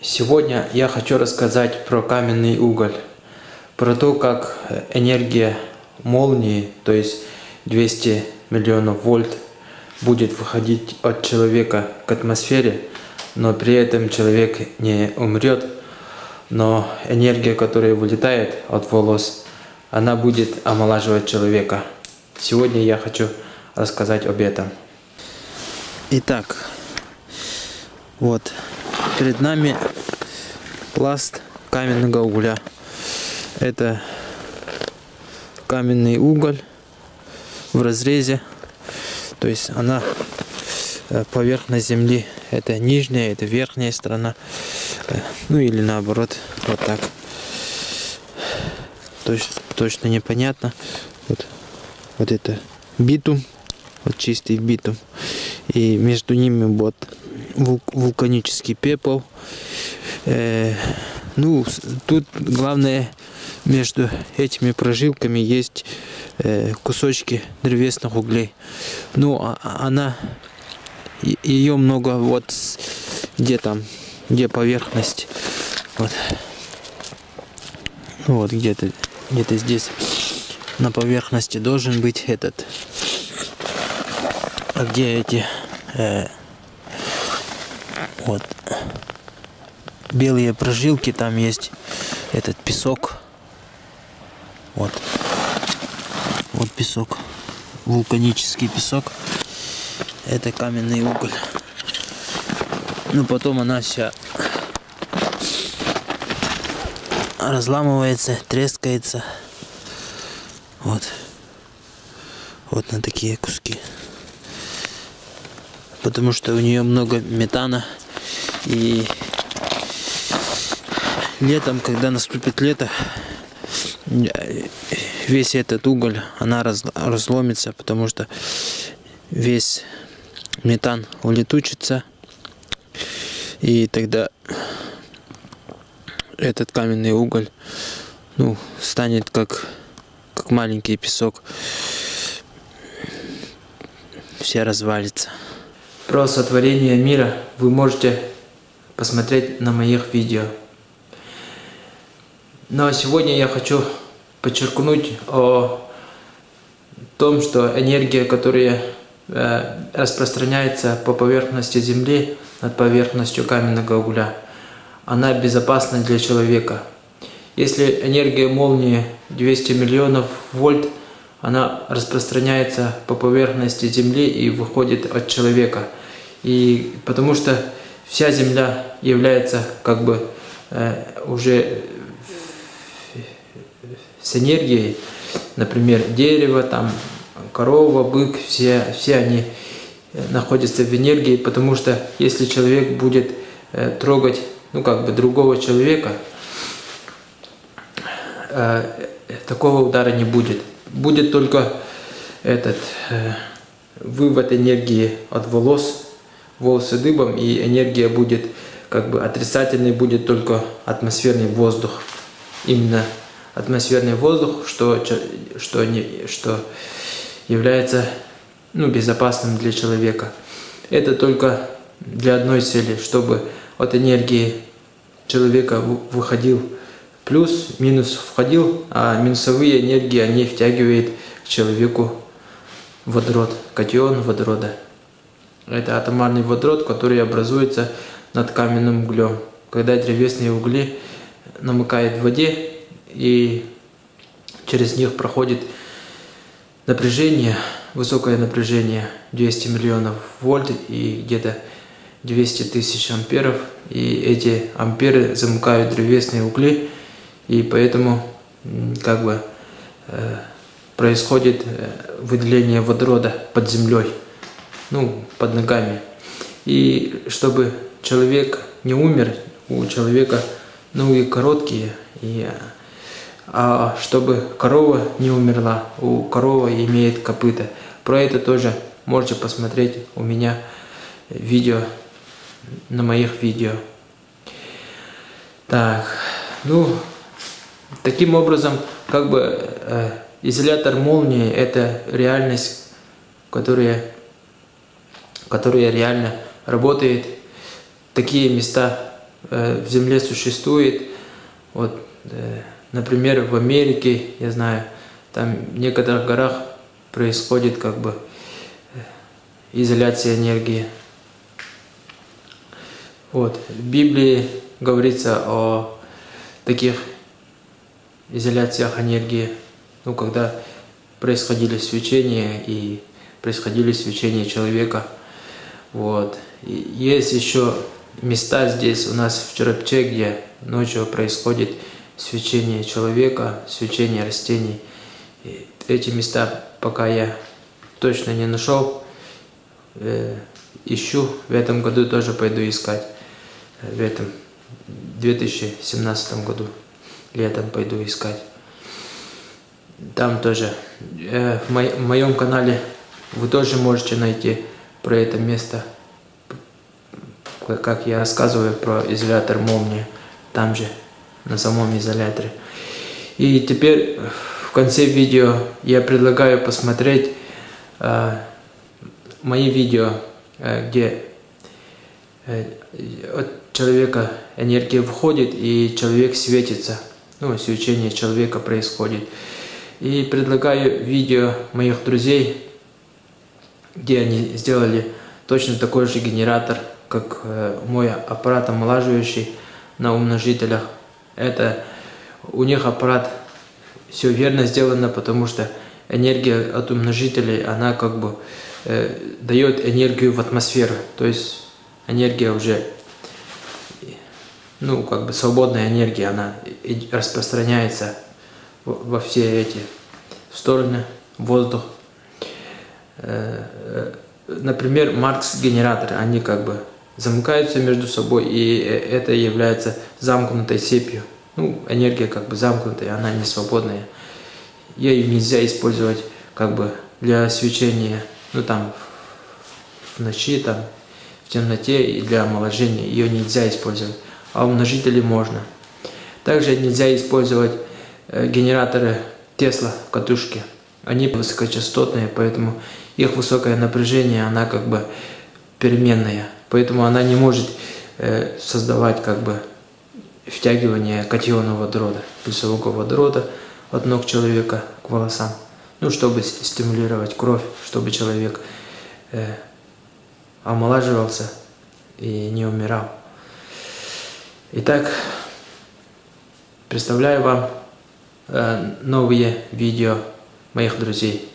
Сегодня я хочу рассказать про каменный уголь, про то, как энергия молнии, то есть 200 миллионов вольт, будет выходить от человека к атмосфере, но при этом человек не умрет, но энергия, которая вылетает от волос, она будет омолаживать человека. Сегодня я хочу рассказать об этом. Итак, вот перед нами пласт каменного угля. Это каменный уголь в разрезе. То есть она э, поверхность земли. Это нижняя, это верхняя сторона. Э, ну или наоборот, вот так. Точно, точно непонятно. Вот, вот это битум, вот чистый битум. И между ними вот вулканический пепел. Э, ну, тут главное между этими прожилками есть э, кусочки древесных углей. Ну, а, а она, ее много вот где там, где поверхность. Вот, ну, вот где-то, где-то здесь на поверхности должен быть этот. А где эти э, вот. Белые прожилки, там есть этот песок. Вот. Вот песок. Вулканический песок. Это каменный уголь. Ну, потом она вся разламывается, трескается. Вот. Вот на такие куски. Потому что у нее много метана. И летом, когда наступит лето, весь этот уголь, она раз, разломится, потому что весь метан улетучится. И тогда этот каменный уголь ну, станет как, как маленький песок. Все развалится. Про сотворение мира вы можете посмотреть на моих видео. Но сегодня я хочу подчеркнуть о том, что энергия, которая э, распространяется по поверхности Земли над поверхностью каменного угля, она безопасна для человека. Если энергия молнии 200 миллионов вольт, она распространяется по поверхности Земли и выходит от человека. И потому что вся Земля является как бы э, уже с энергией, например, дерево, там, корова, бык, все, все они э, находятся в энергии, потому что если человек будет э, трогать, ну, как бы другого человека, э, такого удара не будет. Будет только этот э, вывод энергии от волос, волосы дыбом, и энергия будет как бы отрицательный будет только атмосферный воздух. Именно атмосферный воздух, что, что, не, что является ну, безопасным для человека. Это только для одной цели, чтобы от энергии человека выходил плюс, минус входил, а минусовые энергии они втягивают к человеку водород, катион водорода. Это атомарный водород, который образуется над каменным углем. Когда древесные угли намыкают в воде и через них проходит напряжение, высокое напряжение 200 миллионов вольт и где-то 200 тысяч амперов. И эти амперы замыкают древесные угли, и поэтому как бы э, происходит э, выделение водорода под землей, ну, под ногами. И чтобы человек не умер, у человека ноги короткие, и, а чтобы корова не умерла, у коровы имеет копыта. Про это тоже можете посмотреть у меня видео, на моих видео. Так, ну, таким образом, как бы э, изолятор молнии – это реальность, которая, которая реально работает такие места э, в Земле существует. Вот, э, например, в Америке, я знаю, там в некоторых горах происходит как бы э, изоляция энергии. Вот. В Библии говорится о таких изоляциях энергии, ну, когда происходили свечения и происходили свечения человека. Вот. И есть еще места здесь у нас в Черепче, где ночью происходит свечение человека, свечение растений. И эти места пока я точно не нашел, э, ищу, в этом году тоже пойду искать, в этом 2017 году, летом пойду искать. Там тоже, э, в, мо в моем канале вы тоже можете найти про это место, как я рассказываю про изолятор молнии, там же, на самом изоляторе. И теперь в конце видео я предлагаю посмотреть э, мои видео, э, где э, от человека энергия входит и человек светится, ну, свечение человека происходит. И предлагаю видео моих друзей, где они сделали точно такой же генератор, как э, мой аппарат омолаживающий на умножителях. Это у них аппарат все верно сделано, потому что энергия от умножителей, она как бы э, дает энергию в атмосферу. То есть энергия уже, ну как бы свободная энергия, она распространяется во все эти стороны, воздух. Э, э, например, Маркс-генераторы, они как бы замыкаются между собой, и это является замкнутой цепью. Ну, энергия как бы замкнутая, она не свободная. Ее нельзя использовать как бы для свечения, ну там в ночи, там в темноте и для омоложения. Ее нельзя использовать, а умножители можно. Также нельзя использовать э, генераторы Тесла в катушке. Они высокочастотные, поэтому их высокое напряжение, она как бы переменная. Поэтому она не может э, создавать как бы втягивание катиона водорода, плюсового водорода от ног человека к волосам. Ну, чтобы стимулировать кровь, чтобы человек э, омолаживался и не умирал. Итак, представляю вам э, новые видео моих друзей.